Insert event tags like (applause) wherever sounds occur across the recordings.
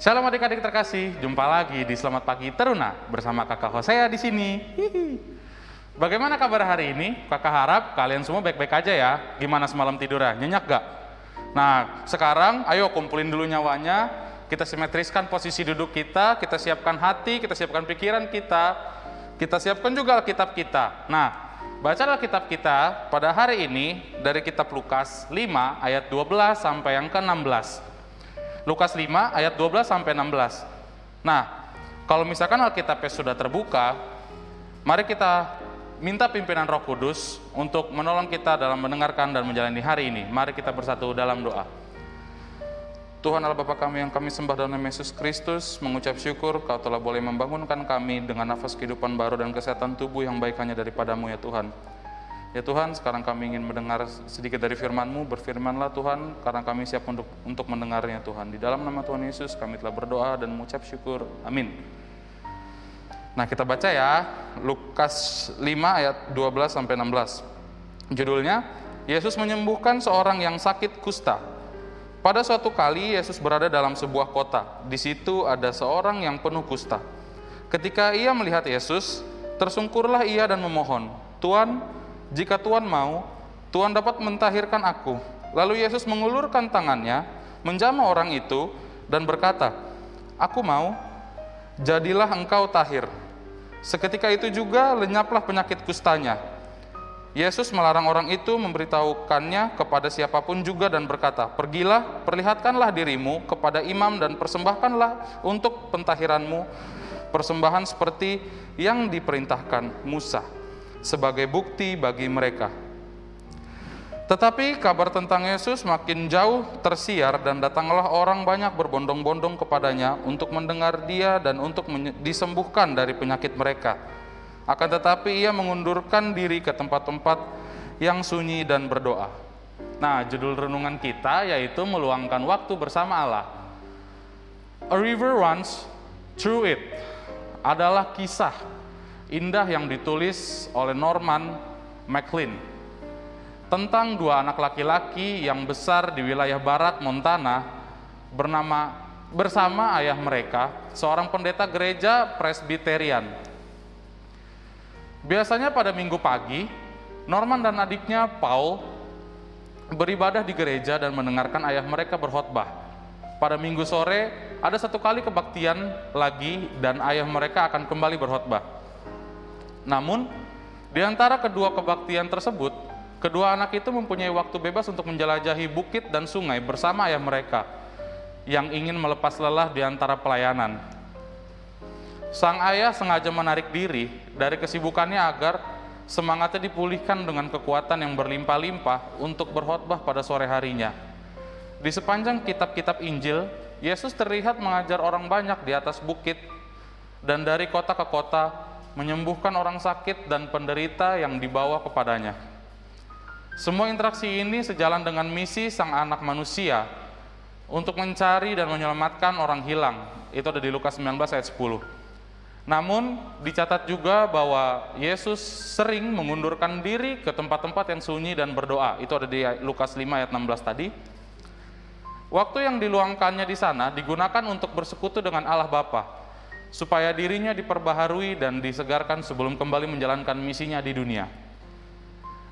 Shalom adik-adik terkasih, jumpa lagi di Selamat Pagi Teruna bersama kakak Hosea di sini. Bagaimana kabar hari ini? Kakak harap kalian semua baik-baik aja ya. Gimana semalam tidurnya? Nyenyak gak? Nah, sekarang ayo kumpulin dulu nyawanya. Kita simetriskan posisi duduk kita, kita siapkan hati, kita siapkan pikiran kita, kita siapkan juga Alkitab kita. Nah, bacalah kitab kita pada hari ini dari kitab Lukas 5 ayat 12 sampai yang ke-16. Lukas 5 ayat 12 sampai 16. Nah, kalau misalkan Alkitabnya sudah terbuka, mari kita minta pimpinan Roh Kudus untuk menolong kita dalam mendengarkan dan menjalani hari ini. Mari kita bersatu dalam doa. Tuhan Allah Bapa kami yang kami sembah dalam Yesus Kristus, mengucap syukur Kau telah boleh membangunkan kami dengan nafas kehidupan baru dan kesehatan tubuh yang baik hanya daripadamu ya Tuhan. Ya Tuhan, sekarang kami ingin mendengar sedikit dari firman-Mu, berfirmanlah Tuhan, karena kami siap untuk untuk mendengarnya Tuhan. Di dalam nama Tuhan Yesus kami telah berdoa dan mengucap syukur. Amin. Nah, kita baca ya, Lukas 5 ayat 12 sampai 16. Judulnya, Yesus menyembuhkan seorang yang sakit kusta. Pada suatu kali Yesus berada dalam sebuah kota. Di situ ada seorang yang penuh kusta. Ketika ia melihat Yesus, tersungkurlah ia dan memohon, "Tuan, jika Tuan mau, Tuan dapat mentahirkan aku." Lalu Yesus mengulurkan tangannya, menjamah orang itu dan berkata, "Aku mau, jadilah engkau tahir." Seketika itu juga lenyaplah penyakit kustanya. Yesus melarang orang itu memberitahukannya kepada siapa pun juga dan berkata, Pergilah, perlihatkanlah dirimu kepada imam dan persembahkanlah untuk pentahiranmu persembahan seperti yang diperintahkan Musa sebagai bukti bagi mereka. Tetapi kabar tentang Yesus makin jauh tersiar dan datanglah orang banyak berbondong-bondong kepadanya untuk mendengar dia dan untuk disembuhkan dari penyakit mereka. Akan tetapi ia mengundurkan diri ke tempat-tempat yang sunyi dan berdoa. Nah, judul renungan kita yaitu meluangkan waktu bersama Allah. A River Runs Through It adalah kisah indah yang ditulis oleh Norman McLean tentang dua anak laki-laki yang besar di wilayah barat Montana bernama bersama ayah mereka, seorang pendeta gereja Presbyterian Biasanya pada minggu pagi, Norman dan adiknya Paul beribadah di gereja dan mendengarkan ayah mereka berkhotbah. Pada minggu sore, ada satu kali kebaktian lagi dan ayah mereka akan kembali berkhotbah. Namun, di antara kedua kebaktian tersebut, kedua anak itu mempunyai waktu bebas untuk menjelajahi bukit dan sungai bersama ayah mereka yang ingin melepas lelah di antara pelayanan. Sang ayah sengaja menarik diri dari kesibukannya agar semangatnya dipulihkan dengan kekuatan yang berlimpah-limpah untuk berkhotbah pada sore harinya. Di sepanjang kitab-kitab Injil, Yesus terlihat mengajar orang banyak di atas bukit dan dari kota ke kota menyembuhkan orang sakit dan penderita yang dibawa kepadanya. Semua interaksi ini sejalan dengan misi sang anak manusia untuk mencari dan menyelamatkan orang hilang. Itu ada di Lukas 19 ayat 10. Namun dicatat juga bahwa Yesus sering mengundurkan diri ke tempat-tempat yang sunyi dan berdoa. Itu ada di Lukas 5 ayat 16 tadi. Waktu yang diluangkannya di sana digunakan untuk bersekutu dengan Allah Bapa, supaya dirinya diperbaharui dan disegarkan sebelum kembali menjalankan misinya di dunia.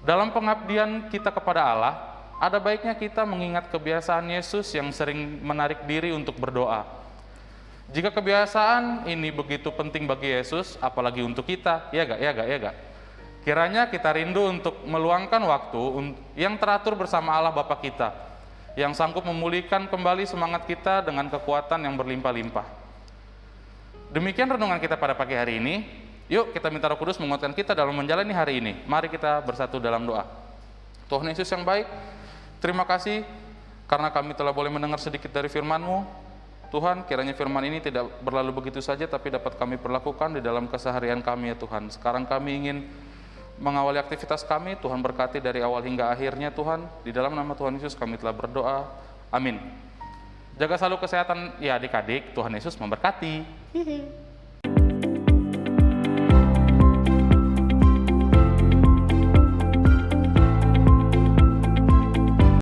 Dalam pengabdian kita kepada Allah, ada baiknya kita mengingat kebiasaan Yesus yang sering menarik diri untuk berdoa jika kebiasaan ini begitu penting bagi Yesus, apalagi untuk kita, ya gak, ya gak, ya gak. Kiranya kita rindu untuk meluangkan waktu yang teratur bersama Allah Bapa kita, yang sanggup memulihkan kembali semangat kita dengan kekuatan yang berlimpah-limpah. Demikian renungan kita pada pagi hari ini. Yuk kita minta roh kudus menguatkan kita dalam menjalani hari ini. Mari kita bersatu dalam doa. Tuhan Yesus yang baik, terima kasih karena kami telah boleh mendengar sedikit dari firman-Mu. Tuhan, kiranya firman ini tidak berlalu begitu saja, tapi dapat kami perlakukan di dalam keseharian kami ya Tuhan. Sekarang kami ingin mengawali aktivitas kami, Tuhan berkati dari awal hingga akhirnya Tuhan. Di dalam nama Tuhan Yesus kami telah berdoa. Amin. Jaga selalu kesehatan ya adik-adik, Tuhan Yesus memberkati. Hihi. (laughs)